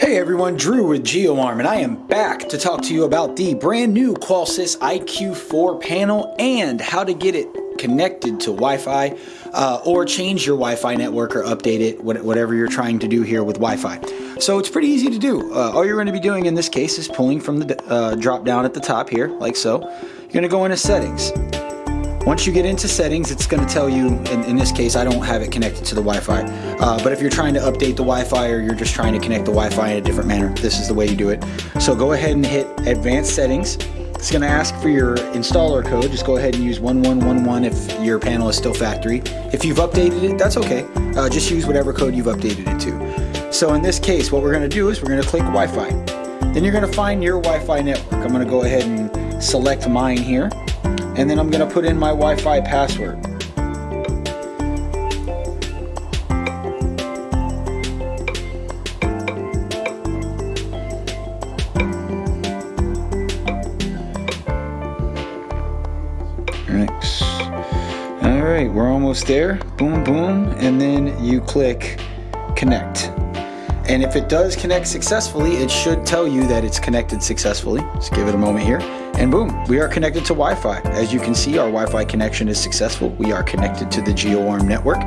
Hey everyone, Drew with GeoArm, and I am back to talk to you about the brand new Qolsys IQ4 panel and how to get it connected to Wi-Fi uh, or change your Wi-Fi network or update it, whatever you're trying to do here with Wi-Fi. So it's pretty easy to do. Uh, all you're going to be doing in this case is pulling from the uh, drop down at the top here, like so. You're going to go into settings. Once you get into settings, it's going to tell you, in, in, this case, I don't have it connected to the Wi-Fi, uh, but if you're trying to update the Wi-Fi or you're just trying to connect the Wi-Fi in a different manner, this is the way you do it. So go ahead and hit advanced settings. It's going to ask for your installer code. Just go ahead and use 1111 if your panel is still factory. If you've updated it, that's okay. Uh, just use whatever code you've updated it to. So in this case, what we're going to do is we're going to click Wi-Fi. Then you're going to find your Wi-Fi network. I'm going to go ahead and select mine here and then I'm going to put in my Wi-Fi password. Next. All right, we're almost there. Boom, boom, and then you click connect. And if it does connect successfully, it should tell you that it's connected successfully. Just give it a moment here. And boom, we are connected to Wi-Fi. As you can see, our Wi-Fi connection is successful. We are connected to the GeoArm network.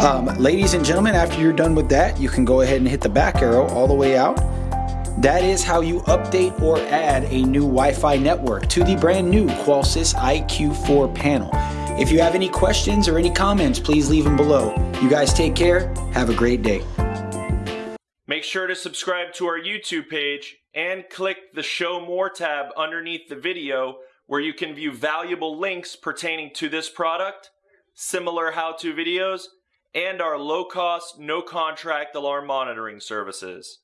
Um, ladies and gentlemen, after you're done with that, you can go ahead and hit the back arrow all the way out. That is how you update or add a new Wi-Fi network to the brand new Qolsys IQ4 panel. If you have any questions or any comments, please leave them below. You guys take care. Have a great day. Make sure to subscribe to our YouTube page and click the Show More tab underneath the video where you can view valuable links pertaining to this product, similar how-to videos, and our low-cost, no-contract alarm monitoring services.